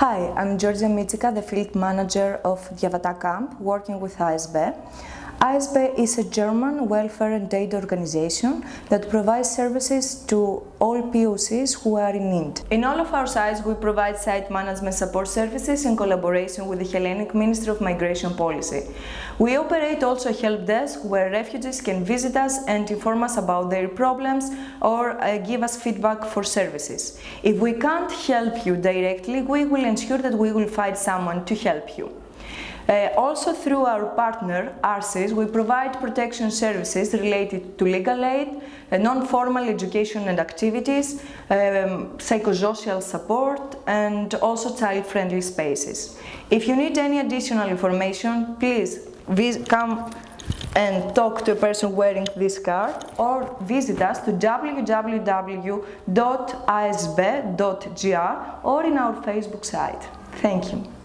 Hi, I'm Georgia Mitsika, the field manager of Diavata Camp, working with ASB. ASB is a German welfare and aid organization that provides services to all POCs who are in need. In all of our sites, we provide site management support services in collaboration with the Hellenic Ministry of Migration Policy. We operate also a help desk where refugees can visit us and inform us about their problems or uh, give us feedback for services. If we can't help you directly, we will ensure that we will find someone to help you. Uh, also through our partner, ARSIS, we provide protection services related to legal aid, uh, non-formal education and activities, um, psychosocial support and also child-friendly spaces. If you need any additional information, please come and talk to a person wearing this card or visit us to www.asb.gr or in our Facebook site. Thank you.